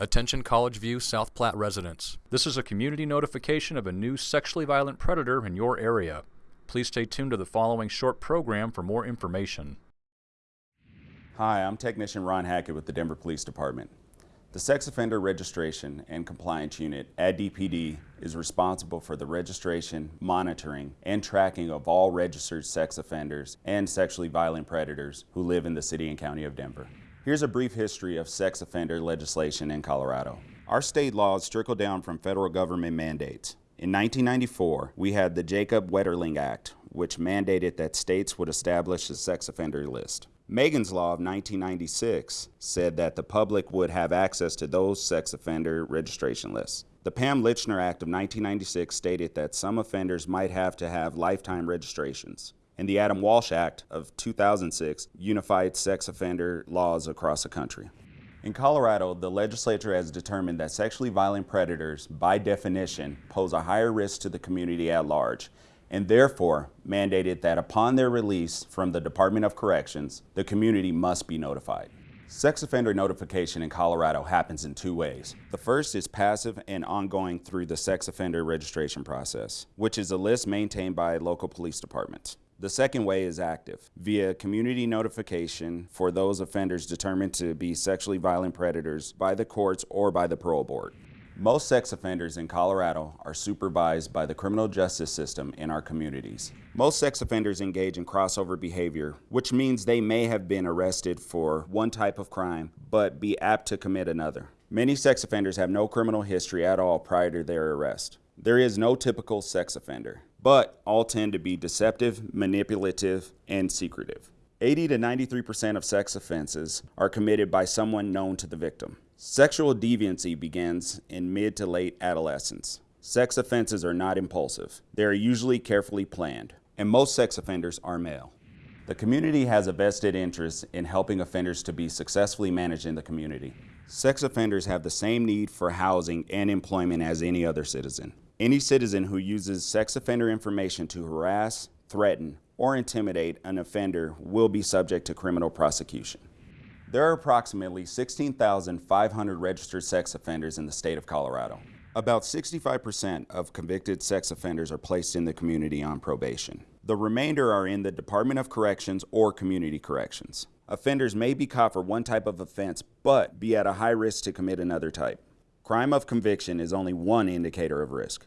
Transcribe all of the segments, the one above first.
Attention College View, South Platte residents. This is a community notification of a new sexually violent predator in your area. Please stay tuned to the following short program for more information. Hi, I'm Technician Ron Hackett with the Denver Police Department. The Sex Offender Registration and Compliance Unit at DPD is responsible for the registration, monitoring, and tracking of all registered sex offenders and sexually violent predators who live in the City and County of Denver. Here's a brief history of sex offender legislation in Colorado. Our state laws trickle down from federal government mandates. In 1994, we had the Jacob Wetterling Act, which mandated that states would establish a sex offender list. Megan's Law of 1996 said that the public would have access to those sex offender registration lists. The Pam Lychner Act of 1996 stated that some offenders might have to have lifetime registrations and the Adam Walsh Act of 2006 unified sex offender laws across the country. In Colorado, the legislature has determined that sexually violent predators, by definition, pose a higher risk to the community at large, and therefore mandated that upon their release from the Department of Corrections, the community must be notified. Sex offender notification in Colorado happens in two ways. The first is passive and ongoing through the sex offender registration process, which is a list maintained by local police departments. The second way is active, via community notification for those offenders determined to be sexually violent predators by the courts or by the parole board. Most sex offenders in Colorado are supervised by the criminal justice system in our communities. Most sex offenders engage in crossover behavior, which means they may have been arrested for one type of crime, but be apt to commit another. Many sex offenders have no criminal history at all prior to their arrest. There is no typical sex offender but all tend to be deceptive, manipulative, and secretive. 80 to 93% of sex offenses are committed by someone known to the victim. Sexual deviancy begins in mid to late adolescence. Sex offenses are not impulsive. They are usually carefully planned, and most sex offenders are male. The community has a vested interest in helping offenders to be successfully managed in the community. Sex offenders have the same need for housing and employment as any other citizen. Any citizen who uses sex offender information to harass, threaten, or intimidate an offender will be subject to criminal prosecution. There are approximately 16,500 registered sex offenders in the state of Colorado. About 65% of convicted sex offenders are placed in the community on probation. The remainder are in the Department of Corrections or Community Corrections. Offenders may be caught for one type of offense, but be at a high risk to commit another type. Crime of conviction is only one indicator of risk.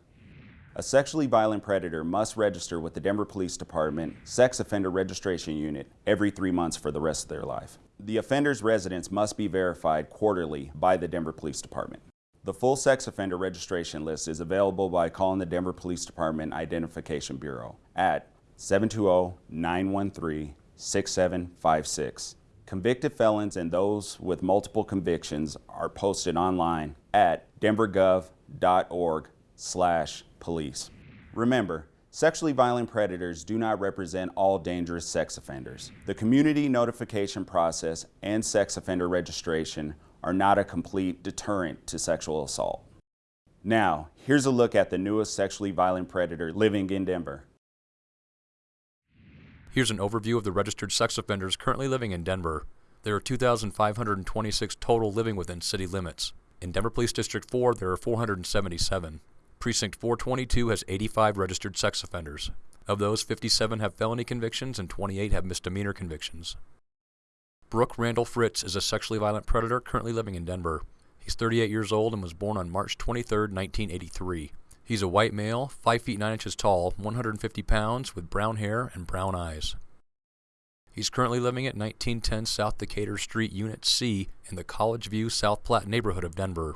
A sexually violent predator must register with the Denver Police Department Sex Offender Registration Unit every three months for the rest of their life. The offender's residence must be verified quarterly by the Denver Police Department. The full sex offender registration list is available by calling the Denver Police Department Identification Bureau at 720-913-6756 Convicted felons and those with multiple convictions are posted online at denvergov.org slash police. Remember, sexually violent predators do not represent all dangerous sex offenders. The community notification process and sex offender registration are not a complete deterrent to sexual assault. Now, here's a look at the newest sexually violent predator living in Denver. Here's an overview of the registered sex offenders currently living in Denver. There are 2,526 total living within city limits. In Denver Police District 4, there are 477. Precinct 422 has 85 registered sex offenders. Of those, 57 have felony convictions and 28 have misdemeanor convictions. Brooke Randall Fritz is a sexually violent predator currently living in Denver. He's 38 years old and was born on March 23, 1983. He's a white male, 5 feet 9 inches tall, 150 pounds, with brown hair and brown eyes. He's currently living at 1910 South Decatur Street, Unit C, in the College View, South Platte neighborhood of Denver.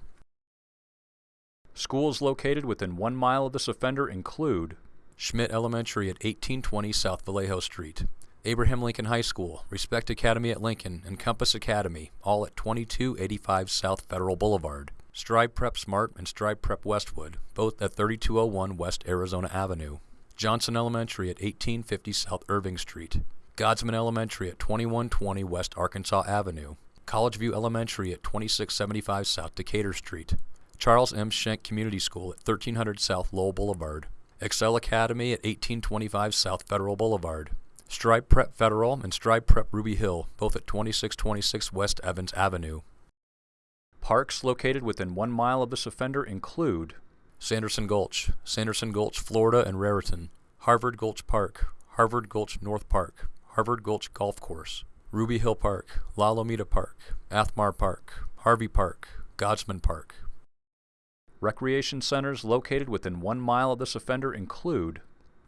Schools located within one mile of this offender include Schmitt Elementary at 1820 South Vallejo Street, Abraham Lincoln High School, Respect Academy at Lincoln, and Compass Academy, all at 2285 South Federal Boulevard. Strive Prep Smart and Strive Prep Westwood, both at 3201 West Arizona Avenue. Johnson Elementary at 1850 South Irving Street. Godsman Elementary at 2120 West Arkansas Avenue. College View Elementary at 2675 South Decatur Street. Charles M. Schenck Community School at 1300 South Lowell Boulevard. Excel Academy at 1825 South Federal Boulevard. Strive Prep Federal and Strive Prep Ruby Hill, both at 2626 West Evans Avenue. Parks located within one mile of this offender include Sanderson Gulch, Sanderson Gulch, Florida and Raritan, Harvard Gulch Park, Harvard Gulch North Park, Harvard Gulch Golf Course, Ruby Hill Park, La Lomita Park, Athmar Park, Harvey Park, Godsman Park. Recreation centers located within one mile of this offender include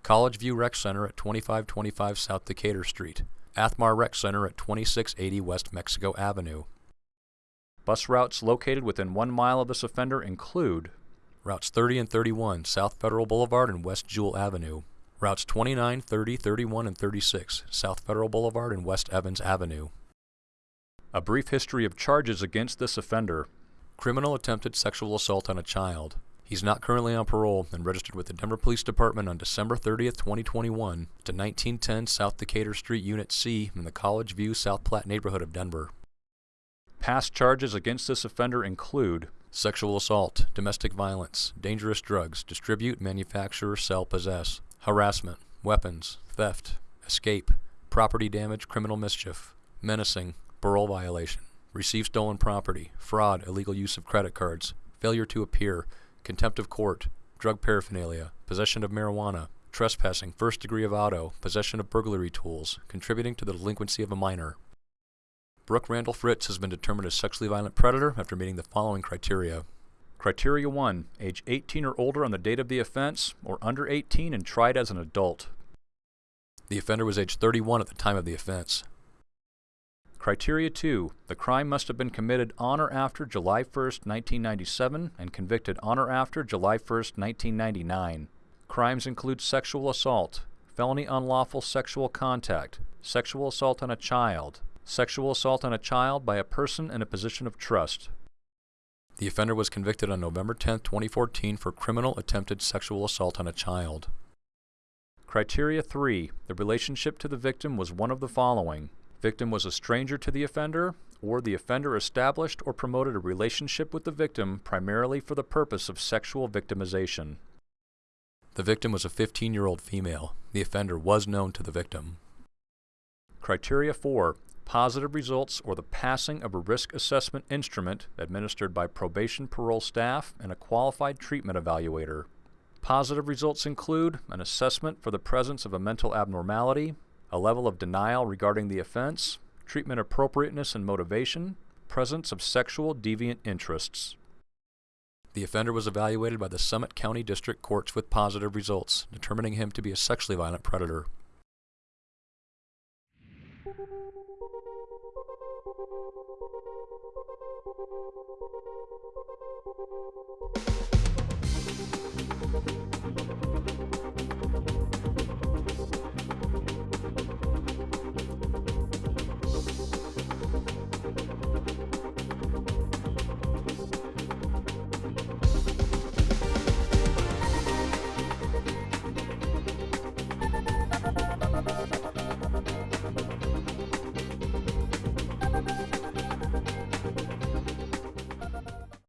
College View Rec Center at 2525 South Decatur Street, Athmar Rec Center at 2680 West Mexico Avenue. Bus routes located within one mile of this offender include Routes 30 and 31 South Federal Boulevard and West Jewell Avenue. Routes 29, 30, 31, and 36 South Federal Boulevard and West Evans Avenue. a brief history of charges against this offender. Criminal attempted sexual assault on a child. He's not currently on parole and registered with the Denver Police Department on December 30th, 2021 to 1910 South Decatur Street, Unit C in the College View, South Platte neighborhood of Denver. Past charges against this offender include Sexual assault, domestic violence, dangerous drugs, distribute, manufacture, sell, possess, harassment, weapons, theft, escape, property damage, criminal mischief, menacing, parole violation, receive stolen property, fraud, illegal use of credit cards, failure to appear, contempt of court, drug paraphernalia, possession of marijuana, trespassing, first degree of auto, possession of burglary tools, contributing to the delinquency of a minor. Brooke Randall Fritz has been determined a sexually violent predator after meeting the following criteria. Criteria 1 Age 18 or older on the date of the offense, or under 18 and tried as an adult. The offender was age 31 at the time of the offense. Criteria 2 The crime must have been committed on or after July 1, 1997, and convicted on or after July 1, 1999. Crimes include sexual assault, felony unlawful sexual contact, sexual assault on a child, sexual assault on a child by a person in a position of trust. The offender was convicted on November 10, 2014 for criminal attempted sexual assault on a child. Criteria 3 The relationship to the victim was one of the following Victim was a stranger to the offender, or the offender established or promoted a relationship with the victim primarily for the purpose of sexual victimization. The victim was a 15 year old female. The offender was known to the victim. Criteria 4 Positive results or the passing of a risk assessment instrument administered by probation parole staff and a qualified treatment evaluator. Positive results include an assessment for the presence of a mental abnormality, a level of denial regarding the offense, treatment appropriateness and motivation, presence of sexual deviant interests. The offender was evaluated by the Summit County District Courts with positive results, determining him to be a sexually violent predator. Thank you.